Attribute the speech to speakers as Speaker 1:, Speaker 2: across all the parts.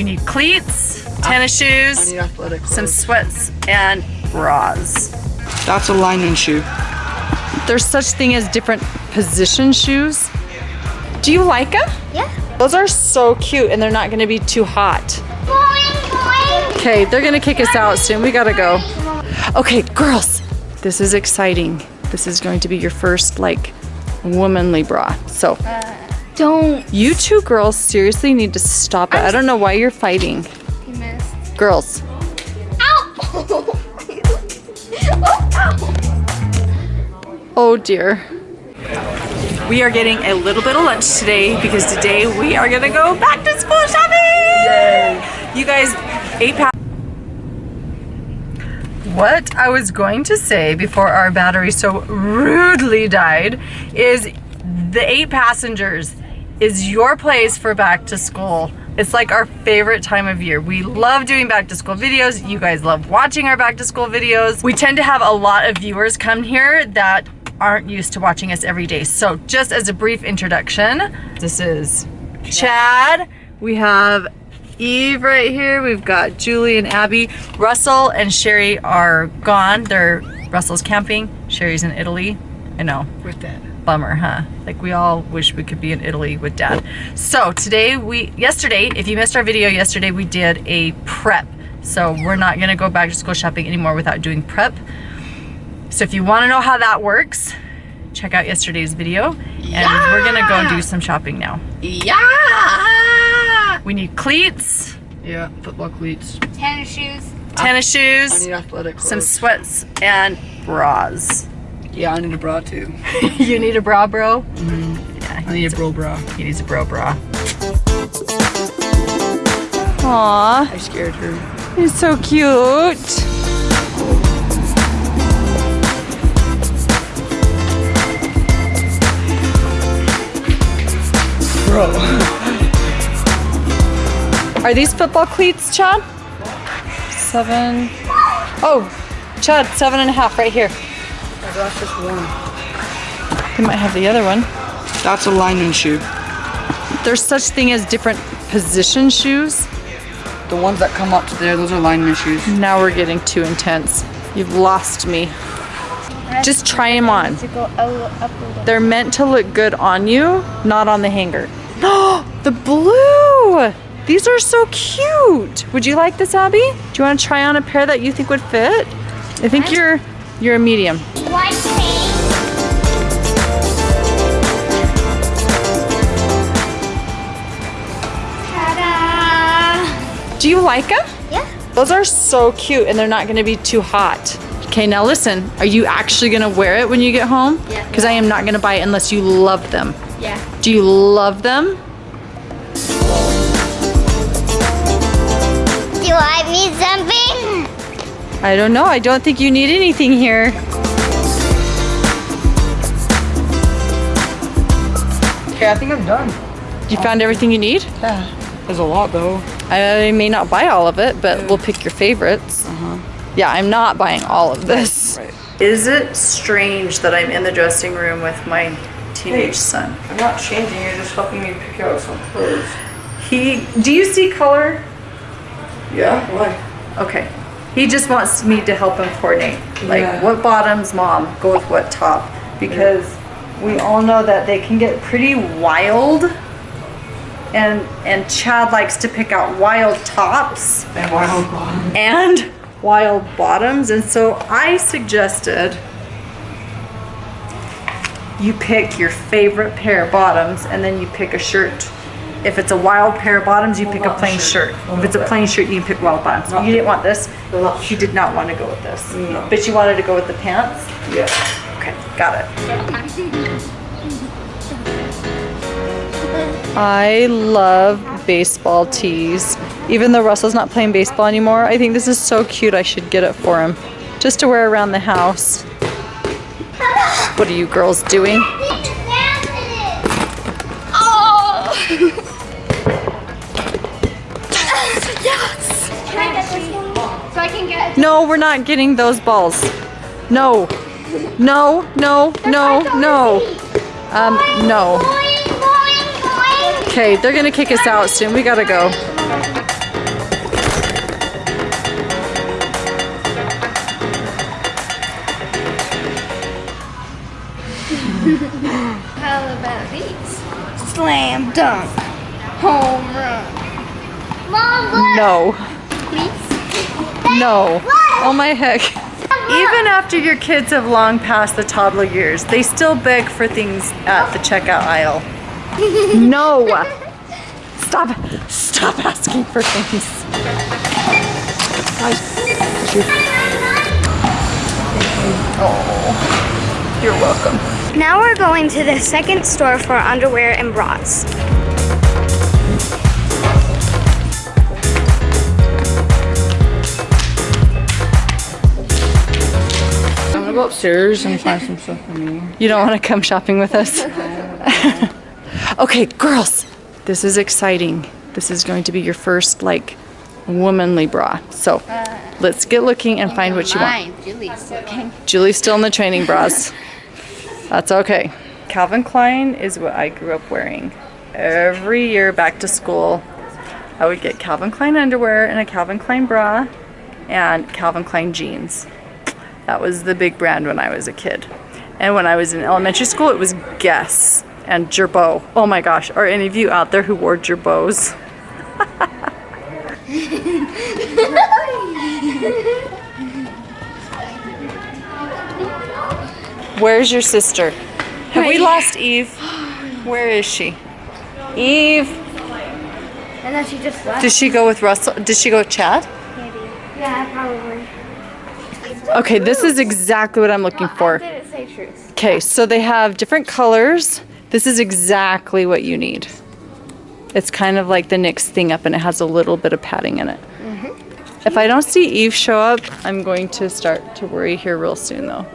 Speaker 1: We need cleats, tennis
Speaker 2: I
Speaker 1: shoes,
Speaker 2: need athletic
Speaker 1: some sweats, and bras.
Speaker 2: That's a lineman shoe.
Speaker 1: There's such thing as different position shoes. Do you like them?
Speaker 3: Yeah.
Speaker 1: Those are so cute and they're not gonna be too hot.
Speaker 3: Boing, boing.
Speaker 1: Okay, they're gonna kick us out soon. We gotta go. Okay, girls, this is exciting. This is going to be your first like womanly bra. So
Speaker 3: Don't.
Speaker 1: you two girls seriously need to stop it. I don't know why you're fighting.
Speaker 3: You missed.
Speaker 1: Girls,
Speaker 3: Ow! oh,
Speaker 1: oh dear. We are getting a little bit of lunch today because today we are gonna go back to school shopping! Yay. You guys, eight pounds. What I was going to say before our battery so rudely died is the eight passengers is your place for back to school. It's like our favorite time of year. We love doing back to school videos. You guys love watching our back to school videos. We tend to have a lot of viewers come here that aren't used to watching us every day. So just as a brief introduction, this is Chad. We have Eve right here. We've got Julie and Abby. Russell and Shari are gone. They're Russell's camping. Shari's in Italy. I know.
Speaker 2: With that.
Speaker 1: Bummer, huh? Like we all wish we could be in Italy with dad. So today we, yesterday, if you missed our video yesterday, we did a prep. So we're not gonna go back to school shopping anymore without doing prep. So if you wanna know how that works, check out yesterday's video. And we're gonna go and do some shopping now.
Speaker 2: Yeah!
Speaker 1: We need cleats,
Speaker 2: Yeah, football cleats.
Speaker 3: Tennis shoes.
Speaker 1: tennis
Speaker 2: I
Speaker 1: shoes,
Speaker 2: need athletic clothes.
Speaker 1: some sweats, and bras.
Speaker 2: Yeah, I need a bra too.
Speaker 1: you need a bra, bro? Mm-hmm.
Speaker 2: yeah I need a bro bra.
Speaker 1: He needs a bro bra. Aww.
Speaker 2: I scared her.
Speaker 1: He's so cute.
Speaker 2: Bro.
Speaker 1: Are these football cleats, Chad? Seven. Oh, Chad, seven and a half right here.
Speaker 2: Oh, that's just one.
Speaker 1: They might have the other one.
Speaker 2: That's a lineman shoe.
Speaker 1: There's such thing as different position shoes.
Speaker 2: The ones that come up to there, those are lineman shoes.
Speaker 1: Now we're getting too intense. You've lost me. Just try them on.
Speaker 3: To go up, up a little.
Speaker 1: They're meant to look good on you, not on the hanger. the blue! These are so cute. Would you like this, Abby? Do you want to try on a pair that you think would fit? I think you're you're a medium.
Speaker 3: Ta-da!
Speaker 1: Do you like them?
Speaker 3: Yeah.
Speaker 1: Those are so cute and they're not going to be too hot. Okay, now listen. Are you actually going to wear it when you get home?
Speaker 3: Yeah.
Speaker 1: Because I am not going to buy it unless you love them.
Speaker 3: Yeah.
Speaker 1: Do you love them?
Speaker 3: Do I need something?
Speaker 1: I don't know. I don't think you need anything here.
Speaker 2: Okay, I think I'm done.
Speaker 1: You found everything you need?
Speaker 2: Yeah. There's a lot though.
Speaker 1: I may not buy all of it, but we'll pick your favorites. Uh -huh. Yeah, I'm not buying all of this.
Speaker 2: Right.
Speaker 1: Is it strange that I'm in the dressing room with my teenage
Speaker 2: Hey.
Speaker 1: son?
Speaker 2: I'm not changing, you're just helping me pick out some clothes.
Speaker 1: He, do you see color?
Speaker 2: Yeah? Why?
Speaker 1: Okay. He just wants me to help him coordinate. Like,
Speaker 2: Yeah.
Speaker 1: what bottoms, mom, go with what top. Because we all know that they can get pretty wild. And, and Chad likes to pick out wild tops.
Speaker 2: And why don't
Speaker 1: and wild bottoms and so I suggested you pick your favorite pair of bottoms and then you pick a shirt if it's a wild pair of bottoms you pick a plain
Speaker 2: shirt.
Speaker 1: shirt if it's a plain shirt you can pick wild bottoms
Speaker 2: Not
Speaker 1: you didn't want this
Speaker 2: No, not
Speaker 1: you did not want to go with this
Speaker 2: No.
Speaker 1: but you wanted to go with the pants
Speaker 2: Yeah.
Speaker 1: okay got it I love baseball tees. Even though Russell's not playing baseball anymore, I think this is so cute. I should get it for him. Just to wear around the house. What are you girls doing? No, we're not getting those balls. No. No, no, no, no. Um, no. Okay, they're gonna kick us out soon. We gotta go. How about these?
Speaker 3: Slam dunk. Home run. Mom, look.
Speaker 1: No.
Speaker 3: Please?
Speaker 1: No. Oh my heck. Even after your kids have long passed the toddler years, they still beg for things at the checkout aisle. No. Stop. Stop asking for things. Oh, you're welcome.
Speaker 3: Now we're going to the second store for underwear and bras.
Speaker 2: Upstairs and find some stuff for me.
Speaker 1: You don't want to come shopping with us? okay, girls, this is exciting. This is going to be your first, like, womanly bra. So let's get looking and find what you want.
Speaker 3: Julie's looking.
Speaker 1: Julie's still in the training bras. That's okay. Calvin Klein is what I grew up wearing. Every year back to school, I would get Calvin Klein underwear and a Calvin Klein bra and Calvin Klein jeans. That was the big brand when I was a kid. And when I was in elementary school, it was Guess and Girbaud. Oh my gosh, are any of you out there who wore Girbauds? Where's your sister? Have we lost Eve? Where is she? Eve,
Speaker 3: And then she just left.
Speaker 1: did she go with Russell? Did she go with Chad?
Speaker 3: Yeah, probably.
Speaker 1: Okay, this is exactly what I'm looking for.
Speaker 3: didn't say truth.
Speaker 1: Okay, so they have different colors. This is exactly what you need. It's kind of like the NYX thing up and it has a little bit of padding in it. Mm-hmm. If I don't see Eve show up, I'm going to start to worry here real soon though.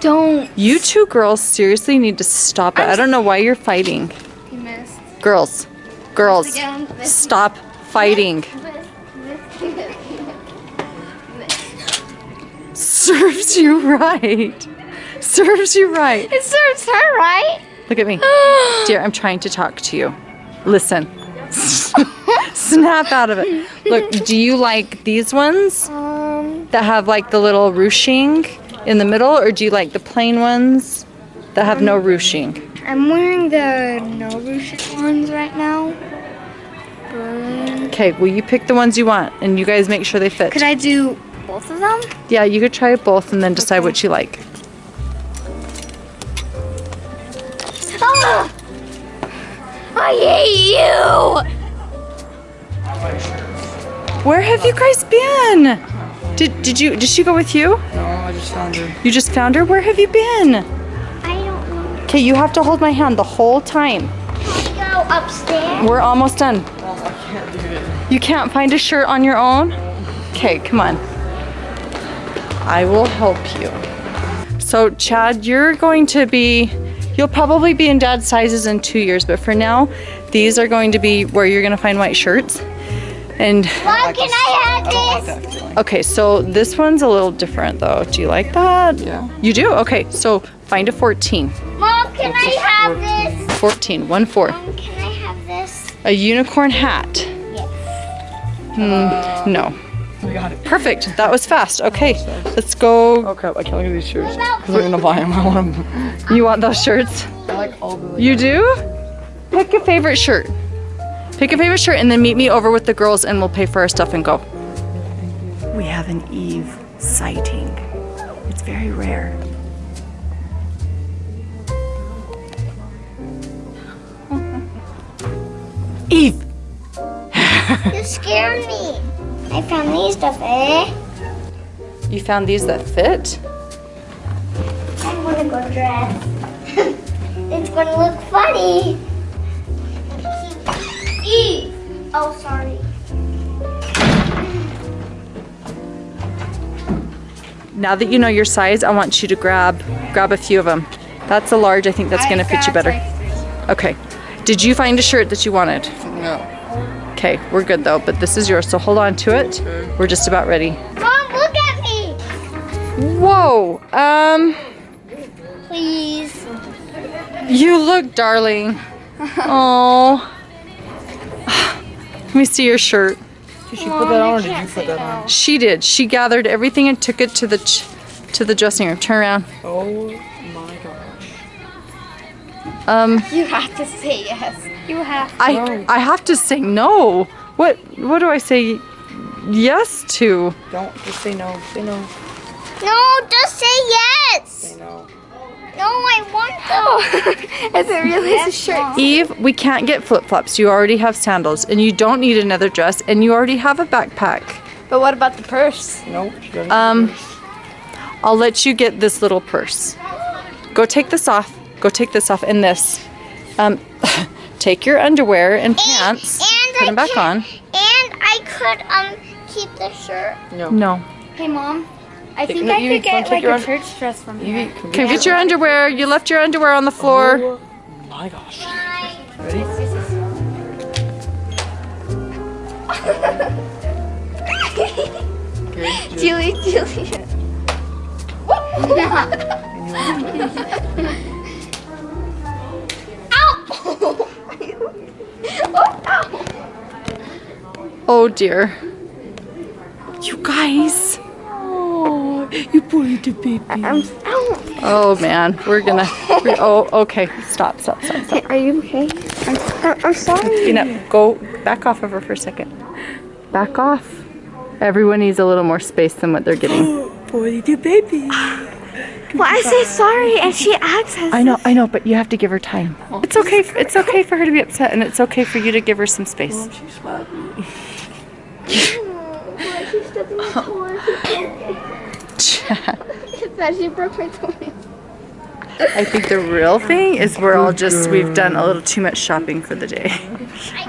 Speaker 3: Don't.
Speaker 1: You two girls seriously need to stop it. I don't know why you're fighting.
Speaker 3: He missed.
Speaker 1: Girls, girls, stop fighting. Serves you right. Serves you right.
Speaker 3: It serves her right.
Speaker 1: Look at me. Dear, I'm trying to talk to you. Listen. Snap out of it. Look, do you like these ones
Speaker 3: Um,
Speaker 1: that have like the little ruching in the middle, or do you like the plain ones that have no ruching?
Speaker 3: I'm wearing the no ruching ones right now.
Speaker 1: Okay, well, you pick the ones you want, and you guys make sure they fit.
Speaker 3: could I do both of them?
Speaker 1: Yeah, you could try both and then decide what you like.
Speaker 3: Ah! I hate you.
Speaker 1: Where have you guys been? Did did you did she go with you?
Speaker 2: No, I just found her.
Speaker 1: You just found her? Where have you been?
Speaker 3: I don't know.
Speaker 1: Okay, you have to hold my hand the whole time.
Speaker 3: Can I go upstairs?
Speaker 1: We're almost done.
Speaker 2: Oh, I can't do it.
Speaker 1: You can't find a shirt on your own? Okay, come on. I will help you. So, Chad, you're going to be, you'll probably be in dad's sizes in two years, but for now, these are going to be where you're going to find white shirts. And,
Speaker 3: Mom, can I have
Speaker 2: I don't like that feeling.
Speaker 1: okay, so this one's a little different though. Do you like that?
Speaker 2: Yeah.
Speaker 1: You do? Okay, so find a 14.
Speaker 3: Mom, can I have this?
Speaker 1: 14, one four.
Speaker 3: Mom, can I have this?
Speaker 1: A unicorn hat.
Speaker 3: Yes.
Speaker 1: Hmm, no.
Speaker 2: We got it.
Speaker 1: Perfect. That was fast. Okay, let's go.
Speaker 2: Oh crap, I can't look at these shirts. Because I'm gonna buy them. I want them.
Speaker 1: You want those shirts?
Speaker 2: I like all the.
Speaker 1: You do? Pick a favorite shirt. Pick a favorite shirt and then meet me over with the girls and we'll pay for our stuff and go. We have an Eve sighting. It's very rare. Eve!
Speaker 3: You scared me. I found these stuff, eh?
Speaker 1: You found these that fit?
Speaker 3: I want gonna go dress. it's gonna look funny. Eve. Oh, sorry.
Speaker 1: Now that you know your size, I want you to grab grab a few of them. That's a large. I think that's gonna fit you better. Okay. Did you find a shirt that you wanted?
Speaker 2: No.
Speaker 1: Okay, we're good though, but this is yours, so hold on to it. We're just about ready.
Speaker 3: Mom, look at me.
Speaker 1: Whoa, um,
Speaker 3: Please.
Speaker 1: you look darling. Oh. Let me see your shirt.
Speaker 2: Did she put that on or did you put that on?
Speaker 1: She did. She gathered everything and took it to the ch- to the dressing room. Turn around.
Speaker 2: Oh my gosh.
Speaker 1: Um,
Speaker 3: You have to say yes. You have to.
Speaker 1: I I have to say no. What what do I say yes to?
Speaker 2: Don't just say no. Say no.
Speaker 3: No, just say yes.
Speaker 2: Say no.
Speaker 3: No, I want to. Is it really a shirt?
Speaker 1: Eve, we can't get flip-flops. You already have sandals and you don't need another dress and you already have a backpack.
Speaker 3: But what about the purse?
Speaker 2: No. She doesn't.
Speaker 1: Um I'll let you get this little purse. Go take this off. Go take this off and this. Um take your underwear and pants.
Speaker 3: and
Speaker 1: put
Speaker 3: I
Speaker 1: them back
Speaker 3: can-
Speaker 1: on.
Speaker 3: And I could um keep the shirt.
Speaker 2: no.
Speaker 1: No.
Speaker 3: Hey, mom. I think
Speaker 2: no,
Speaker 3: I could get like
Speaker 2: your
Speaker 3: a church dress from
Speaker 2: You
Speaker 3: here.
Speaker 2: can
Speaker 1: Okay, get your underwear. You left your underwear on the floor.
Speaker 2: Oh my gosh. Ready? Okay.
Speaker 3: Julie, Julie. oh!
Speaker 1: Oh dear. You guys.
Speaker 2: Oh, you poor little baby.
Speaker 3: I'm.
Speaker 1: Oh man, we're gonna. we oh, okay. Stop, stop, stop, stop.
Speaker 3: Are you okay? I'm, I'm, I'm sorry.
Speaker 1: You know, go back off of her for a second. Back off. Everyone needs a little more space than what they're getting.
Speaker 2: Poor little baby.
Speaker 3: Well, I say sorry, and she acts as
Speaker 1: I know, I know, but you have to give her time. It's okay. It's okay for her to be upset, and it's okay for you to give her some space.
Speaker 2: Oh, she's happy.
Speaker 3: that she broke my toenail.
Speaker 1: I think the real thing is we're all just we've done a little too much shopping for the day.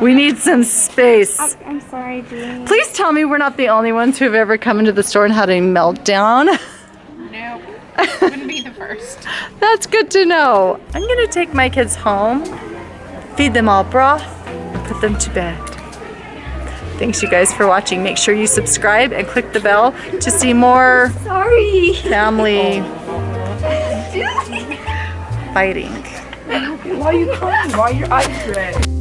Speaker 1: We need some space.
Speaker 3: I'm sorry, Julie.
Speaker 1: Please tell me we're not the only ones who have ever come into the store and had a meltdown.
Speaker 4: Wouldn't be the first.
Speaker 1: That's good to know. I'm gonna take my kids home, feed them all broth, and put them to bed. Thanks you guys for watching. Make sure you subscribe and click the bell to see more
Speaker 3: Sorry.
Speaker 1: family fighting.
Speaker 2: Why are you crying? Why are your eyes red?